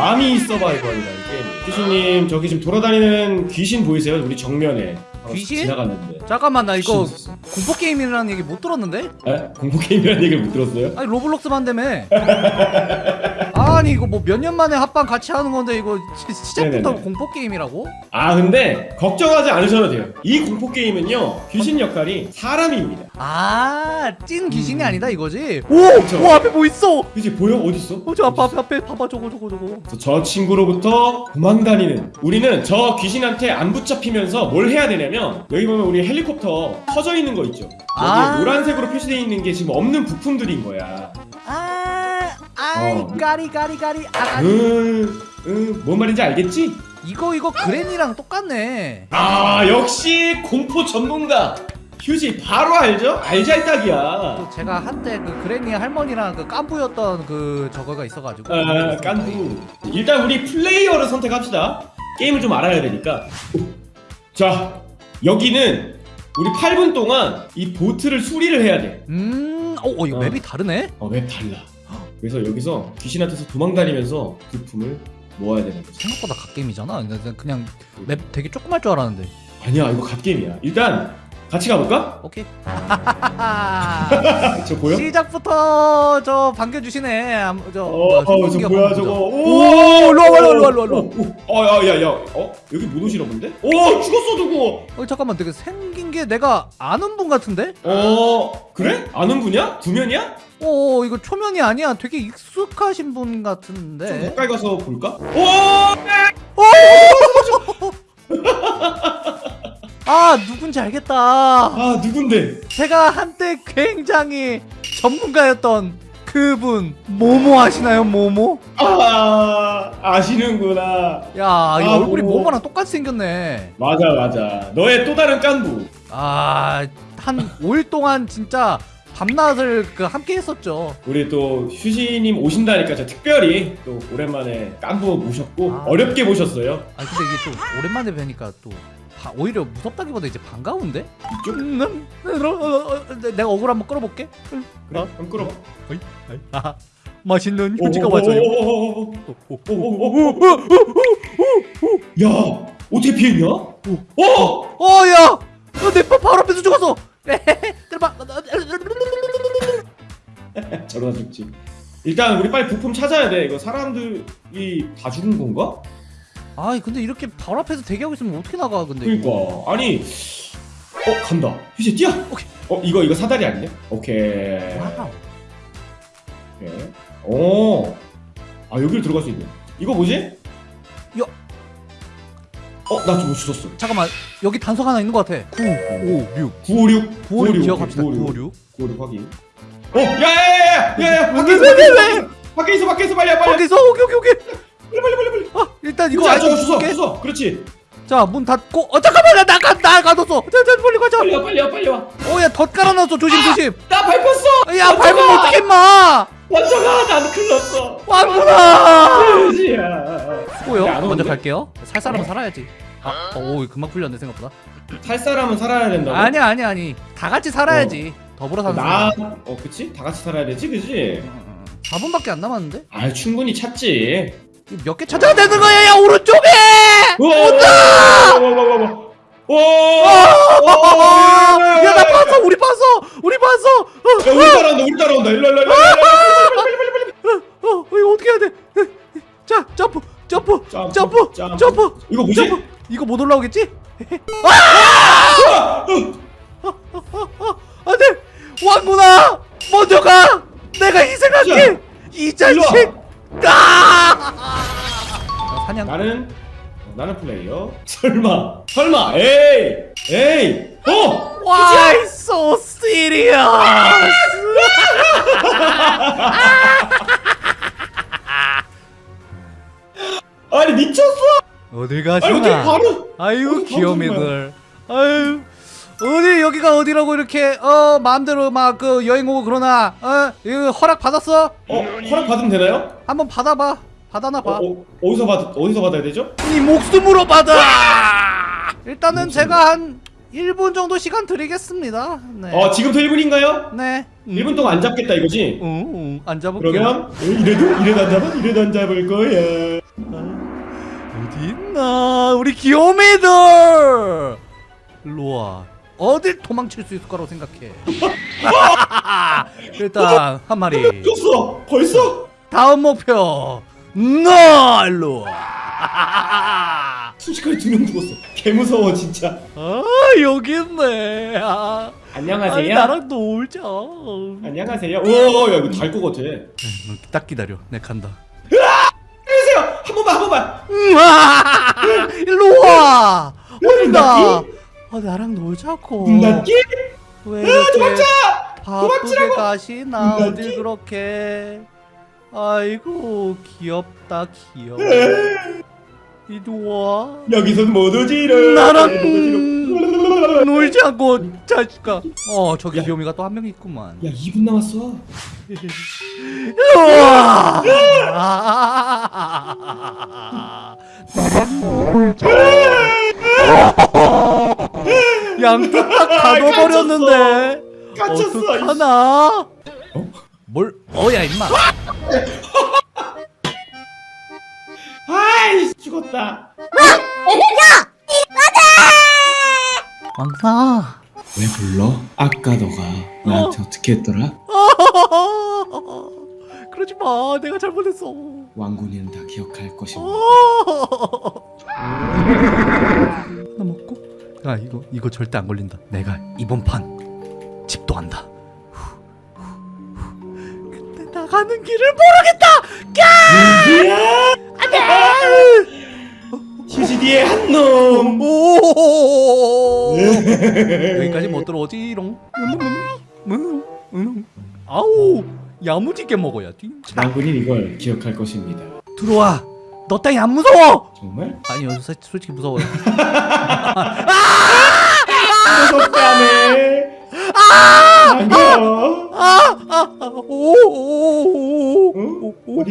마미 서바이벌이라는 게임. 귀신님 저기 지금 돌아다니는 귀신 보이세요? 우리 정면에 한번 귀신? 지나갔는데. 잠깐만 나 이거 귀신 있었어. 공포 게임이라는 얘기 못 들었는데? 에? 공포 게임이라는 얘기를 못 들었어요? 아니 로블록스만 되며 아니 이거 뭐 몇 년 만에 합방 같이 하는 건데 이거 시- 시작부터 네네네. 공포 게임이라고? 아 근데 걱정하지 않으셔도 돼요. 이 공포 게임은요 귀신 역할이 사람입니다. 아 찐 귀신이 음. 아니다 이거지? 그쵸. 오! 와 앞에 뭐 있어! 그치 보여 어디 있어? 어, 저 앞에 앞에 앞에 봐봐 저거 저거 저거 저 친구로부터 도망다니는 우리는 저 귀신한테 안 붙잡히면서 뭘 해야 되냐면 여기 보면 우리 헬리콥터 터져 있는 거 있죠 여기 아. 노란색으로 표시되어 있는 게 지금 없는 부품들인 거야 아 아이 어. 까리 까리 까리. 아 음, 음, 뭔 말인지 알겠지? 이거 이거 그랜이랑 똑같네. 아 역시 공포 전문가. 휴지 바로 알죠? 알잘딱이야. 또 제가 한때 그 그랜이 할머니랑 그 깐부였던 그 저거가 있어가지고. 아, 깐부. 일단 우리 플레이어를 선택합시다. 게임을 좀 알아야 되니까. 자 여기는 우리 8분 동안 이 보트를 수리를 해야 돼. 음, 어, 어 이거 어. 맵이 다르네? 어, 왜 달라 그래서 여기서 귀신한테서 도망다니면서 부품을 모아야 되는 거지 생각보다 갓게임이잖아. 그냥, 그냥 맵 되게 조그말 줄 알았는데. 아니야 이거 갓게임이야. 일단 같이 가볼까? 오케이 저 보여? 시작부터 저 반겨주시네 암- 저 어, 어, 저 뭐야 저거. 오 일로 와봐, 일로 와, 일로 와, 일로 와. 어, 야, 야, 야, 어? 여기 못 오시나 본데? 오, 죽었어, 누구? 어 잠깐만 되게 생긴 게 내가 아는 분 같은데? 어, 그래? 아는 분이야? 구면이야? 어 이거 초면이 아니야 되게 익숙하신 분좀 같은데 가까이 가서 볼까? 오! 아 누군지 알겠다 아, 누군데? 제가 한때 굉장히 전문가였던 그분 모모 아시나요 모모? 아, 아시는구나. 야이 아, 얼굴이 모모. 모모랑 똑같이 생겼네 맞아, 맞아. 너의 또 다른 깐부. 아한 5일 동안 진짜 밤낮을 그 함께 했었죠 우리 또 휴지님 오신다니까 저 특별히 또 오랜만에 깐부 모셨고 아. 어렵게 모셨어요. 아 근데 이게 또 오랜만에 뵈니까 또 바- 오히려 무섭다기보다 이제 반가운데? 음, 음, 음, 어, 어, 내가 억울 한번 끌어볼게 음, 그래, 그럼 끌어봐. 아, 맛있는 휴지가 왔어요. 야, 어떻게 피했냐? 어! 어 야 내 바로 앞에서 죽었어 저러다 죽지. 일단 우리 빨리 부품 찾아야 돼. 이거 사람들이 다 죽은 건가? 아 근데 이렇게 바로 앞에서 대기하고 있으면 어떻게 나가 근데 그러니까 이거. 아니 어 간다. 휴지 뛰어. 오케이. 어 이거 이거 사다리 아니냐? 오케이. wow. 오케이. 오. 아 여기를 들어갈 수 있네. 이거 뭐지? 야. 어 나 좀 주웠어. 잠깐만 여기 단서가 하나 있는 것 같아 9 5 6 956 956 기억합시다 956 956 확인. 어 야야야야야야 밖에 있어 왜, 왜, 밖에 있어 밖에 있어 밖에 있어 빨리 와, 빨리 와. 거기서 오케이 오케이 오케이 일단 이거 주워 줄게 주워. 그렇지. 자문 닫고 어 잠깐만 나 나가 나 가뒀어 자자 빨리 가자 빨리 와 빨리 와 빨리 와. 어야 덧 깔아놨어 조심 조심 나 밟혔어. 야 밟으면 어떡해 마 먼저 가. 나는 큰일 났어. 왔구나 안 먼저? 갈게요 살 사람은 살아야지 아, 어, 오 금방 풀렸네 생각보다 살 사람은 살아야 된다고. 아니야 아니야 아니 다 같이 살아야지 더불어 사는 나, 어, 그치? 다 같이 살아야 되지, 그치? 4분밖에 안 남았는데? 아, 충분히 찾지. 몇 개 찾아야 되는 거야 야 오른쪽에 온다! 와! 야나 봤어 우리 봤어 우리 봤어 어, 야, 우리 따라온다, 우리 따라온다. 일로, 일로, 일로. 어, 어 이거 어떻게 해야 돼? 자 점프 점프 점프, 점프 이거 뭐지? 이거 못 올라오겠지? 아! 안돼 왕구나 먼저 가 내가 희생할게 이 자식 아! 사냥 나는, 어, 나는 플레이어. 설마, 설마, 에이, 에이, 어! Why so serious? 아니, 미쳤어! 어딜 가시나? 바로. 아유 어디 귀요미들. 아유 어디 여기가 어디라고 이렇게 어 마음대로 막 그 여행 오고 그러나 어 이거 허락 받았어? 어, 허락 받으면 되나요? 한번 받아봐. 받아나 어, 봐. 어, 어 디서 받, 어디서 받아야 되죠? 이 목숨으로 받아. 일단은 제가 한 1분 정도 시간 드리겠습니다. 네. 어, 지금부터 1분인가요? 네. 1분 동안 안 잡겠다, 이거지? 응, 응, 안 잡을게요. 그러면 어, 이래도 이래도 안 잡아 이래도 안 잡을 거야. 어딨나 우리 귀요미들 일로와 어딜 도망칠 수 있을 거라고 생각해 일단 한 마리 줬어 벌써? 다음 목표 너 일로와 순식간에 두 명 죽었어. 개 무서워 진짜. 아 여기 있네. 아, 아니 안녕하세요. 나랑 놀자. 안녕하세요. 오야 이거 달것 같아. 딱 기다려. 내 간다. 안녕하세요. 한 번만 한 번만. 으아! 일로와. 어디다. 닫기? 아 나랑 놀자고. 문 닫기? 왜 이렇게 도망쳐! 바쁘게 도망치라고! 가시나? 문 어딜? 그렇게 아이고 귀엽다 귀여워. 이리 와. 여기선 못 오지롱 나랑 못 오지롱. 놀지 않고 자식아. 어 저기 야. 귀요미가 또 한 명 있구만. 야 2분 남았어. 양쪽 다 가둬버렸는데. 갇혔어. 어떡하나? 어? 뭘 어야 임마? 아이 죽었다. 왕사! 왜 불러? 아까 너가 나한테 어떻게 했더라? 그러지 마 내가 잘못했어. 왕군이는 다 기억할 것입니다 하나 먹고? 야 이거 이거 절대 안 걸린다. 내가 이번 판 집도 한다 가는 길을 모르겠다! 휴지 뒤에 한놈. 오! 여기까지 못 들어오지롱. 음, 음. 아우 야무지게 먹어야 지. 왕군이 이걸 기억할 것입니다. 들어와. 너 따위 안 무서워! 정말? 아니 사- 솔직히 무서워요. 무섭다네 아! 반가워 오오오오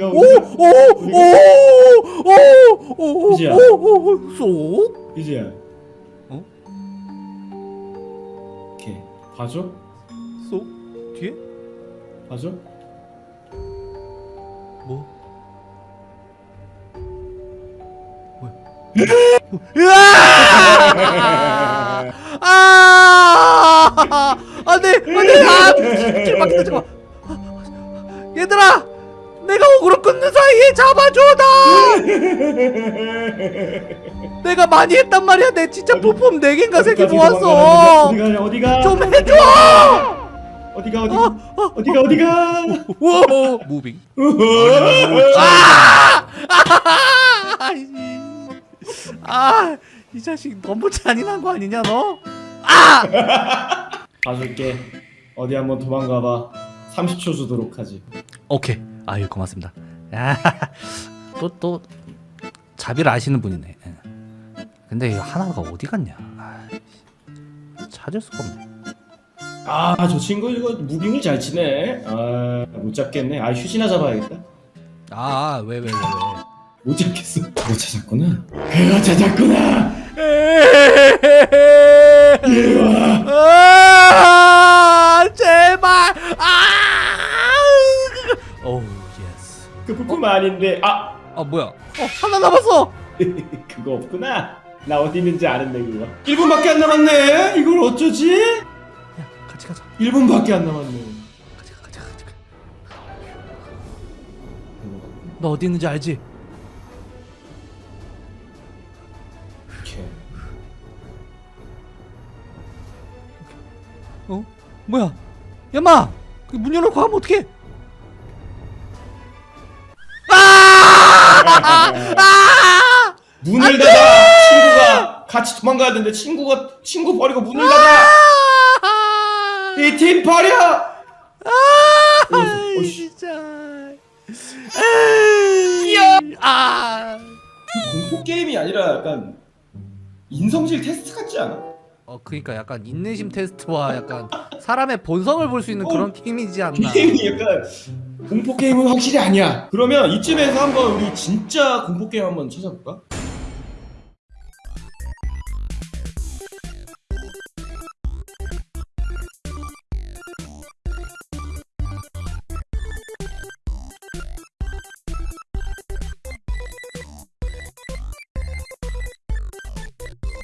어? 뭐! 아! 아! 잠깐 얘들아 내가 억울로 끊는 사이에 잡아줘다 내가 많이 했단 말이야. 내 진짜 부품 4개인가 3개 모았어. 어디가 어디가? 좀 해줘! 어디가 어디 어디가 어디가? 오 무빙. 아, 이 자식 너무 잔인한 거 아니냐 너? 봐줄게 어디 한번 도망가봐. 30초 주도록 하지 오케이. 아유 고맙습니다. 또또 자비를 아시는 분이네. 예. 근데 이 하나가 어디 갔냐? 아, 찾을 수가 없네. 아 저 친구 이거 무빙을 잘 치네 아 못 잡겠네 아 휴지나 잡아야겠다 아 왜 왜 왜 왜? 못 잡겠어 그거 찾았구나 그거 찾았구나 아닌데 아 아 뭐야? 어 하나 남았어. 그거 없구나 나 어디 있는지 아는데 그거 1분밖에 안 남았네 이걸 어쩌지? 야 같이 가자. 1분밖에 안 남았네 같이 가 같이 가 같이 가. 너 어디 있는지 알지? 어? 뭐야? 야마! 그문 열어놓고 가면 어떡해? 아! 문을 닫아 친구가 같이 도망가야 되는데 친구가 친구 버리고 문을 닫아 이 팀 버려 아, 어이씨. 진짜. 에이, 아. 공포 게임이 아니라 약간 인성질 테스트 같지 않아? 어, 그러니까 약간 인내심 테스트와 약간 사람의 본성을 볼 수 있는 그런 게임이지 않나. 게임이 약간 공포 게임은 확실히 아니야. 그러면 이쯤에서 한번 우리 진짜 공포 게임 한번 찾아볼까?